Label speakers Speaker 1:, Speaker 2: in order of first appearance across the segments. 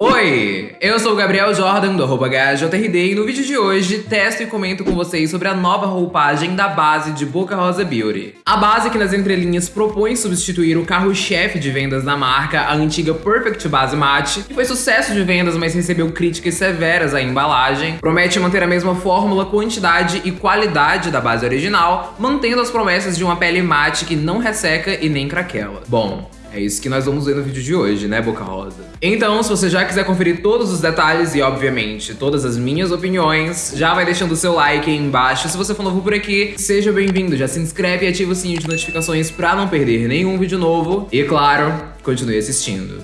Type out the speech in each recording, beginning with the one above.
Speaker 1: Oi, eu sou o Gabriel Jordan do arroba e no vídeo de hoje testo e comento com vocês sobre a nova roupagem da base de Boca Rosa Beauty. A base que nas entrelinhas propõe substituir o carro-chefe de vendas da marca, a antiga Perfect Base Matte, que foi sucesso de vendas, mas recebeu críticas severas à embalagem, promete manter a mesma fórmula, quantidade e qualidade da base original, mantendo as promessas de uma pele mate que não resseca e nem craquela. Bom, é isso que nós vamos ver no vídeo de hoje, né, Boca Rosa? Então, se você já quiser conferir todos os detalhes e, obviamente, todas as minhas opiniões, já vai deixando o seu like aí embaixo. Se você for novo por aqui, seja bem-vindo. Já se inscreve e ativa o sininho de notificações pra não perder nenhum vídeo novo. E, claro, continue assistindo.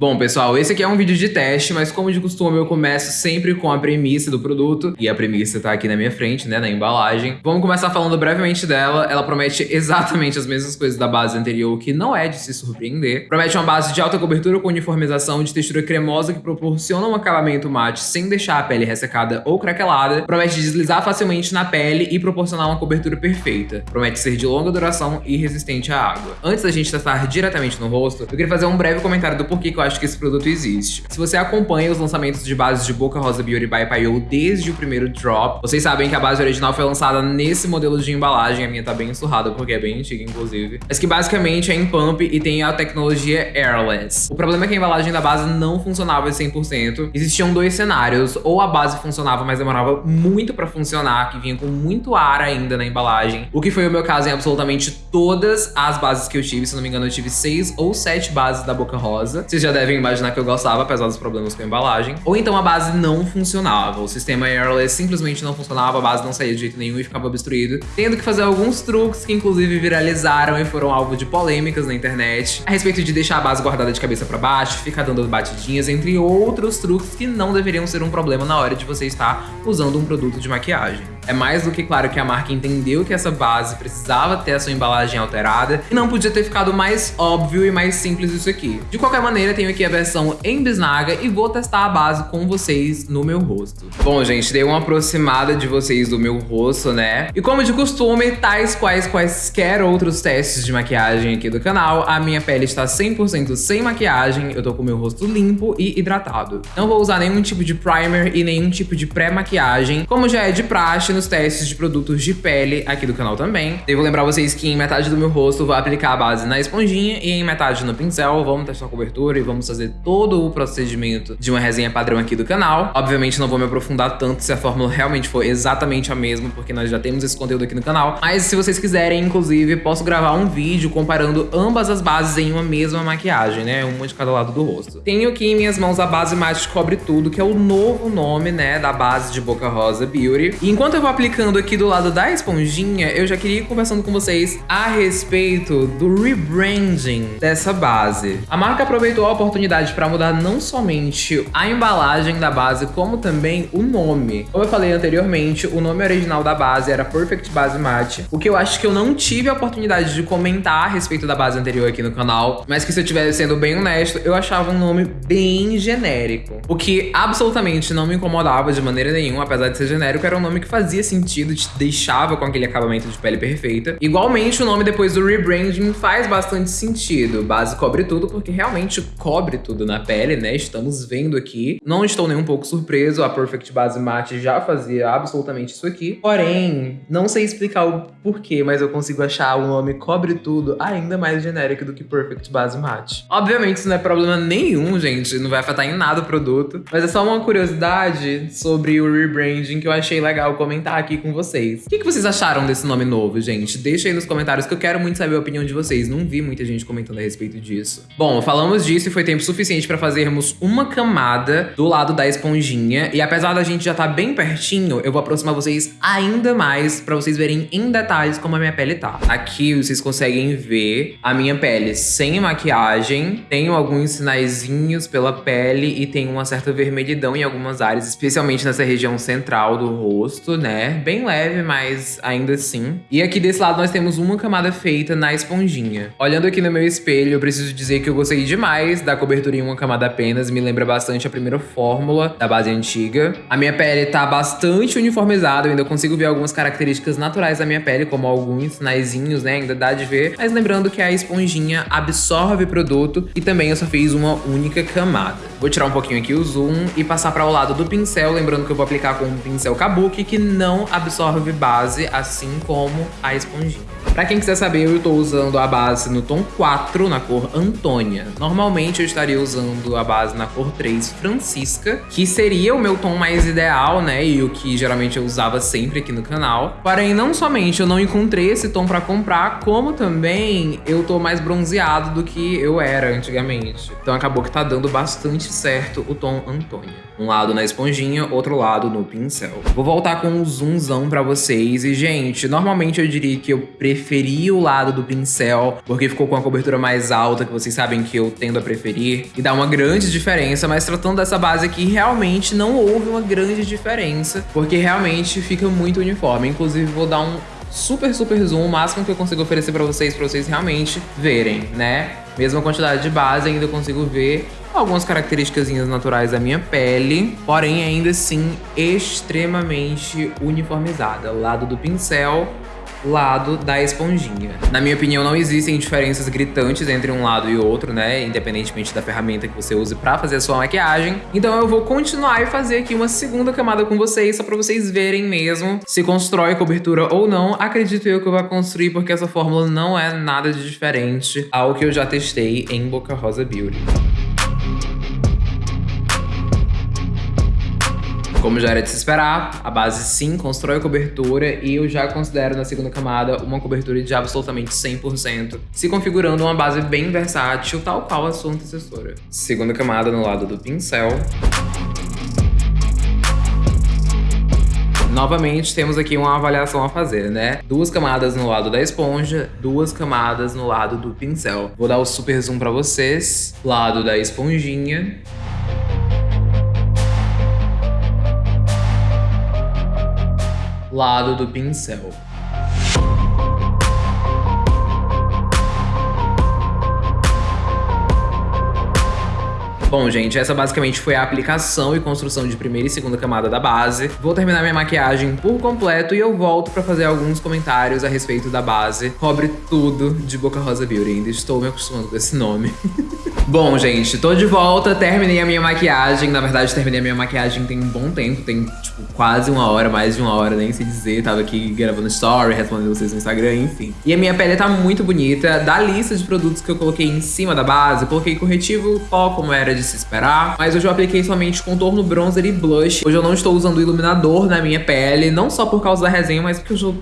Speaker 1: Bom, pessoal, esse aqui é um vídeo de teste, mas como de costume eu começo sempre com a premissa do produto, e a premissa tá aqui na minha frente, né, na embalagem. Vamos começar falando brevemente dela. Ela promete exatamente as mesmas coisas da base anterior, que não é de se surpreender. Promete uma base de alta cobertura com uniformização de textura cremosa que proporciona um acabamento mate sem deixar a pele ressecada ou craquelada. Promete deslizar facilmente na pele e proporcionar uma cobertura perfeita. Promete ser de longa duração e resistente à água. Antes da gente testar diretamente no rosto, eu queria fazer um breve comentário do porquê que eu acho que esse produto existe. Se você acompanha os lançamentos de bases de Boca Rosa Beauty by Payou desde o primeiro drop, vocês sabem que a base original foi lançada nesse modelo de embalagem, a minha tá bem surrada porque é bem antiga, inclusive, mas que basicamente é em pump e tem a tecnologia airless. O problema é que a embalagem da base não funcionava 100%. Existiam dois cenários, ou a base funcionava, mas demorava muito pra funcionar, que vinha com muito ar ainda na embalagem, o que foi o meu caso em absolutamente todas as bases que eu tive, se não me engano eu tive seis ou sete bases da Boca Rosa. Vocês já devem imaginar que eu gostava, apesar dos problemas com a embalagem. Ou então a base não funcionava, o sistema airless simplesmente não funcionava, a base não saía de jeito nenhum e ficava obstruído, tendo que fazer alguns truques que inclusive viralizaram e foram alvo de polêmicas na internet, a respeito de deixar a base guardada de cabeça para baixo, ficar dando batidinhas, entre outros truques que não deveriam ser um problema na hora de você estar usando um produto de maquiagem. É mais do que claro que a marca entendeu que essa base precisava ter a sua embalagem alterada e não podia ter ficado mais óbvio e mais simples isso aqui. De qualquer maneira, tenho aqui a versão em bisnaga e vou testar a base com vocês no meu rosto. Bom, gente, dei uma aproximada de vocês do meu rosto, né? E como de costume, tais quais quaisquer outros testes de maquiagem aqui do canal, a minha pele está 100% sem maquiagem, eu tô com o meu rosto limpo e hidratado. Não vou usar nenhum tipo de primer e nenhum tipo de pré-maquiagem, como já é de praxe nos testes de produtos de pele aqui do canal também. Devo lembrar vocês que em metade do meu rosto vou aplicar a base na esponjinha e em metade no pincel. Vamos testar a cobertura e vamos fazer todo o procedimento de uma resenha padrão aqui do canal. Obviamente não vou me aprofundar tanto se a fórmula realmente for exatamente a mesma, porque nós já temos esse conteúdo aqui no canal. Mas se vocês quiserem, inclusive, posso gravar um vídeo comparando ambas as bases em uma mesma maquiagem, né? Uma de cada lado do rosto. Tenho aqui em minhas mãos a base Matte Cobre Tudo, que é o novo nome, né, da base de Boca Rosa Beauty. E enquanto eu vou aplicando aqui do lado da esponjinha, eu já queria ir conversando com vocês a respeito do rebranding dessa base. A marca aproveitou a oportunidade para mudar não somente a embalagem da base, como também o nome. Como eu falei anteriormente, o nome original da base era Perfect Base Matte, o que eu acho que eu não tive a oportunidade de comentar a respeito da base anterior aqui no canal, mas que se eu estivesse sendo bem honesto, eu achava um nome bem genérico. O que absolutamente não me incomodava de maneira nenhuma, apesar de ser genérico, era um nome que fazia fazia sentido, te deixava com aquele acabamento de pele perfeita. Igualmente, o nome depois do rebranding faz bastante sentido. Base cobre tudo, porque realmente cobre tudo na pele, né? Estamos vendo aqui. Não estou nem um pouco surpreso, a Perfect Base Matte já fazia absolutamente isso aqui. Porém, não sei explicar o porquê, mas eu consigo achar o nome cobre tudo ainda mais genérico do que Perfect Base Matte. Obviamente, isso não é problema nenhum, gente. Não vai afetar em nada o produto. Mas é só uma curiosidade sobre o rebranding que eu achei legal comentar comentar aqui com vocês. O que, que vocês acharam desse nome novo, gente? Deixa aí nos comentários que eu quero muito saber a opinião de vocês. Não vi muita gente comentando a respeito disso. Bom, falamos disso e foi tempo suficiente para fazermos uma camada do lado da esponjinha. E apesar da gente já estar tá bem pertinho, eu vou aproximar vocês ainda mais para vocês verem em detalhes como a minha pele tá. Aqui vocês conseguem ver a minha pele sem maquiagem. Tenho alguns sinaizinhos pela pele e tem uma certa vermelhidão em algumas áreas, especialmente nessa região central do rosto, né? Né? Bem leve, mas ainda assim. E aqui desse lado nós temos uma camada feita na esponjinha. Olhando aqui no meu espelho, eu preciso dizer que eu gostei demais da cobertura em uma camada apenas. Me lembra bastante a primeira fórmula da base antiga. A minha pele tá bastante uniformizada, eu ainda consigo ver algumas características naturais da minha pele, como alguns sinaizinhos, né? Ainda dá de ver. Mas lembrando que a esponjinha absorve produto e também eu só fiz uma única camada. Vou tirar um pouquinho aqui o zoom e passar para o lado do pincel, lembrando que eu vou aplicar com um pincel Kabuki que não absorve base, assim como a esponjinha. Pra quem quiser saber, eu tô usando a base no tom 4, na cor Antônia. Normalmente eu estaria usando a base na cor 3, Francisca, que seria o meu tom mais ideal, né? E o que geralmente eu usava sempre aqui no canal. Porém, não somente eu não encontrei esse tom pra comprar, como também eu tô mais bronzeado do que eu era antigamente. Então acabou que tá dando bastante certo o tom Antônia. Um lado na esponjinha, outro lado no pincel. Vou voltar com um zoomzão pra vocês. E, gente, normalmente eu diria que eu preferi o lado do pincel, porque ficou com a cobertura mais alta, que vocês sabem que eu tendo a preferir. E dá uma grande diferença, mas tratando dessa base aqui, realmente não houve uma grande diferença, porque realmente fica muito uniforme. Inclusive, vou dar um super, super zoom, o máximo que eu consigo oferecer pra vocês, pra vocês realmente verem, né? Mesma quantidade de base, ainda consigo ver algumas características naturais da minha pele, porém ainda assim extremamente uniformizada. Lado do pincel lado da esponjinha. Na minha opinião, não existem diferenças gritantes entre um lado e outro, né? Independentemente da ferramenta que você use pra fazer a sua maquiagem. Então eu vou continuar e fazer aqui uma segunda camada com vocês, só pra vocês verem mesmo se constrói cobertura ou não. Acredito eu que eu vou construir, porque essa fórmula não é nada de diferente ao que eu já testei em Boca Rosa Beauty. Como já era de se esperar, a base sim constrói a cobertura e eu já considero na segunda camada uma cobertura de absolutamente 100%, se configurando uma base bem versátil, tal qual a sua antecessora. Segunda camada no lado do pincel. Novamente, temos aqui uma avaliação a fazer, né? Duas camadas no lado da esponja, duas camadas no lado do pincel. Vou dar o super zoom pra vocês. Lado da esponjinha. Lado do pincel. Bom, gente, essa basicamente foi a aplicação e construção de primeira e segunda camada da base. Vou terminar minha maquiagem por completo e eu volto pra fazer alguns comentários a respeito da base. Cobre tudo de Boca Rosa Beauty, ainda estou me acostumando com esse nome. Bom, gente, tô de volta, terminei a minha maquiagem. Na verdade, terminei a minha maquiagem tem um bom tempo, tem, tipo, quase uma hora, mais de uma hora, nem sei dizer. Tava aqui gravando story, respondendo vocês no Instagram, enfim. E a minha pele tá muito bonita. Da lista de produtos que eu coloquei em cima da base, coloquei corretivo pó, como era de se esperar. Mas hoje eu apliquei somente contorno, bronzer e blush. Hoje eu não estou usando iluminador na minha pele, não só por causa da resenha, mas porque eu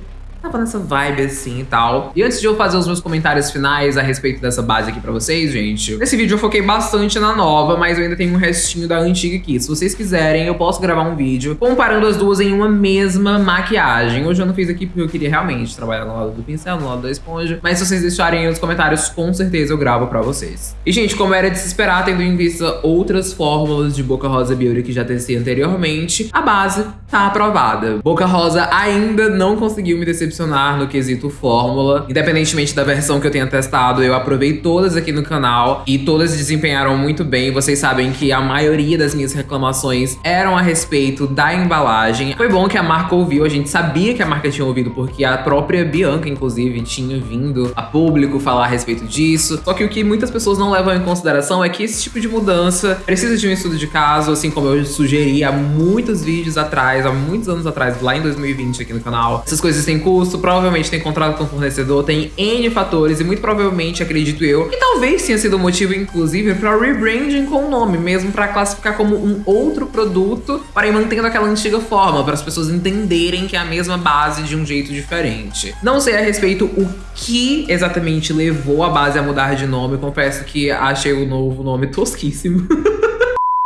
Speaker 1: tava nessa vibe assim e tal. E antes de eu fazer os meus comentários finais a respeito dessa base aqui pra vocês, gente, nesse vídeo eu foquei bastante na nova, mas eu ainda tenho um restinho da antiga aqui. Se vocês quiserem, eu posso gravar um vídeo comparando as duas em uma mesma maquiagem. Hoje eu não fiz aqui porque eu queria realmente trabalhar no lado do pincel, no lado da esponja, mas se vocês deixarem nos comentários, com certeza eu gravo pra vocês. E, gente, como era de se esperar, tendo em vista outras fórmulas de Boca Rosa Beauty que já testei anteriormente, a base tá aprovada. Boca Rosa ainda não conseguiu me decepcionar decepcionar no quesito fórmula. Independentemente da versão que eu tenha testado, eu aprovei todas aqui no canal e todas desempenharam muito bem. Vocês sabem que a maioria das minhas reclamações eram a respeito da embalagem. Foi bom que a marca ouviu, a gente sabia que a marca tinha ouvido, porque a própria Bianca, inclusive, tinha vindo a público falar a respeito disso. Só que o que muitas pessoas não levam em consideração é que esse tipo de mudança precisa de um estudo de caso, assim como eu sugeri há muitos vídeos atrás, há muitos anos atrás, lá em 2020 aqui no canal. Essas coisas têm custo, provavelmente tem contrato com o fornecedor, tem N fatores e muito provavelmente, acredito eu, que talvez tenha sido motivo, inclusive, para rebranding com o nome, mesmo para classificar como um outro produto, porém mantendo aquela antiga forma, para as pessoas entenderem que é a mesma base de um jeito diferente. Não sei a respeito o que exatamente levou a base a mudar de nome, confesso que achei o novo nome tosquíssimo.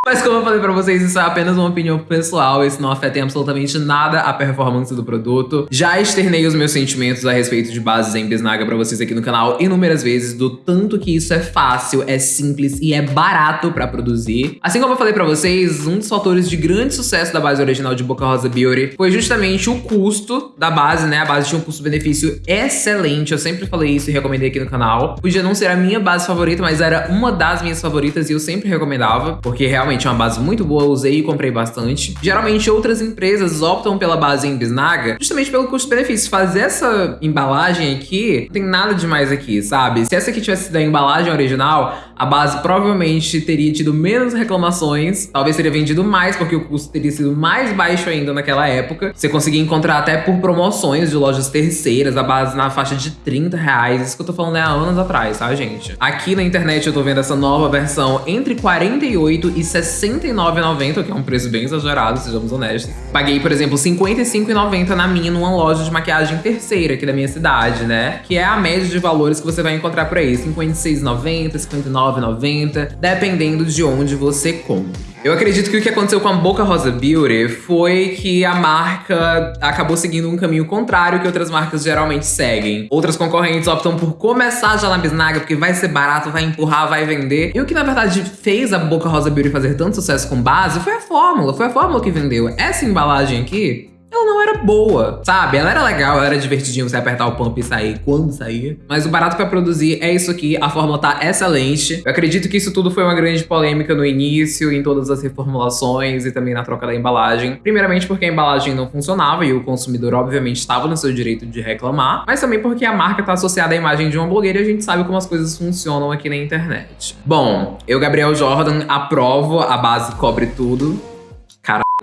Speaker 1: Mas como eu falei pra vocês, isso é apenas uma opinião pessoal, isso não afeta em absolutamente nada a performance do produto. Já externei os meus sentimentos a respeito de bases em bisnaga pra vocês aqui no canal inúmeras vezes, do tanto que isso é fácil, é simples e é barato pra produzir. Assim como eu falei pra vocês, um dos fatores de grande sucesso da base original de Boca Rosa Beauty foi justamente o custo da base, né? A base tinha um custo-benefício excelente, eu sempre falei isso e recomendei aqui no canal. Podia não ser a minha base favorita, mas era uma das minhas favoritas e eu sempre recomendava, porque realmente é uma base muito boa, usei e comprei bastante. Geralmente outras empresas optam pela base em bisnaga justamente pelo custo-benefício. Fazer essa embalagem aqui, não tem nada demais aqui, sabe? Se essa aqui tivesse sido a embalagem original, a base provavelmente teria tido menos reclamações, talvez teria vendido mais, porque o custo teria sido mais baixo ainda naquela época. Você conseguia encontrar até por promoções de lojas terceiras, a base na faixa de 30 reais. Isso que eu tô falando é há anos atrás, tá, gente? Aqui na internet eu tô vendo essa nova versão entre 48 e 69,90, que é um preço bem exagerado, sejamos honestos. Paguei, por exemplo, 55,90 na minha numa loja de maquiagem terceira aqui da minha cidade, né? Que é a média de valores que você vai encontrar por aí, 56,90, 59,90, dependendo de onde você compra. Eu acredito que o que aconteceu com a Boca Rosa Beauty foi que a marca acabou seguindo um caminho contrário que outras marcas geralmente seguem. Outras concorrentes optam por começar já na bisnaga, porque vai ser barato, vai empurrar, vai vender. E o que na verdade fez a Boca Rosa Beauty fazer tanto sucesso com base foi a fórmula, foi a fórmula que vendeu. Essa embalagem aqui ela não era boa, sabe? Ela era legal, ela era divertidinha você apertar o pump e sair quando saía. Mas o barato pra produzir é isso aqui, a fórmula tá excelente. Eu acredito que isso tudo foi uma grande polêmica no início, em todas as reformulações e também na troca da embalagem. Primeiramente porque a embalagem não funcionava e o consumidor obviamente estava no seu direito de reclamar, mas também porque a marca tá associada à imagem de uma blogueira e a gente sabe como as coisas funcionam aqui na internet. Bom, eu, Gabriel Jordan, aprovo, a base cobre tudo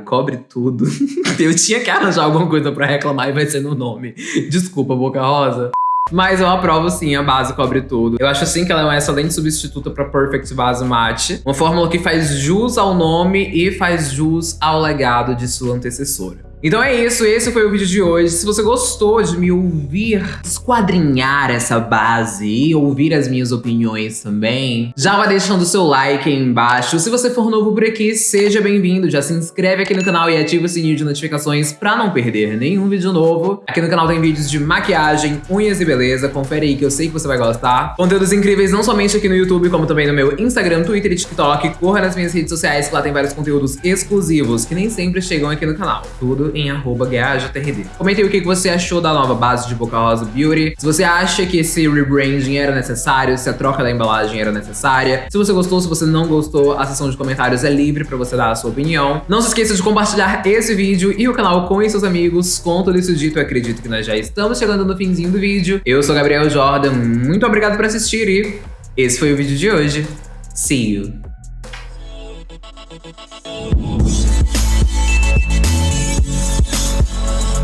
Speaker 1: cobre tudo. eu tinha que arranjar alguma coisa pra reclamar e vai ser no nome. Desculpa, Boca Rosa. Mas eu aprovo sim, a base cobre tudo. Eu acho assim que ela é uma excelente substituta para Perfect Base Matte. Uma fórmula que faz jus ao nome e faz jus ao legado de sua antecessora. Então é isso, esse foi o vídeo de hoje. Se você gostou de me ouvir esquadrinhar essa base e ouvir as minhas opiniões também, já vai deixando o seu like aí embaixo. Se você for novo por aqui, seja bem-vindo. Já se inscreve aqui no canal e ativa o sininho de notificações pra não perder nenhum vídeo novo. Aqui no canal tem vídeos de maquiagem, unhas e beleza. Confere aí que eu sei que você vai gostar. Conteúdos incríveis não somente aqui no YouTube, como também no meu Instagram, Twitter e TikTok. Corra nas minhas redes sociais que lá tem vários conteúdos exclusivos que nem sempre chegam aqui no canal. Tudo em GAJRD. Comente aí o que você achou da nova base de Boca Rosa Beauty, se você acha que esse rebranding era necessário, se a troca da embalagem era necessária, se você gostou, se você não gostou, a seção de comentários é livre pra você dar a sua opinião. Não se esqueça de compartilhar esse vídeo e o canal com seus amigos. Com tudo isso dito, acredito que nós já estamos chegando no finzinho do vídeo. Eu sou Gabriel Jordan, muito obrigado por assistir e esse foi o vídeo de hoje. See you! Oh,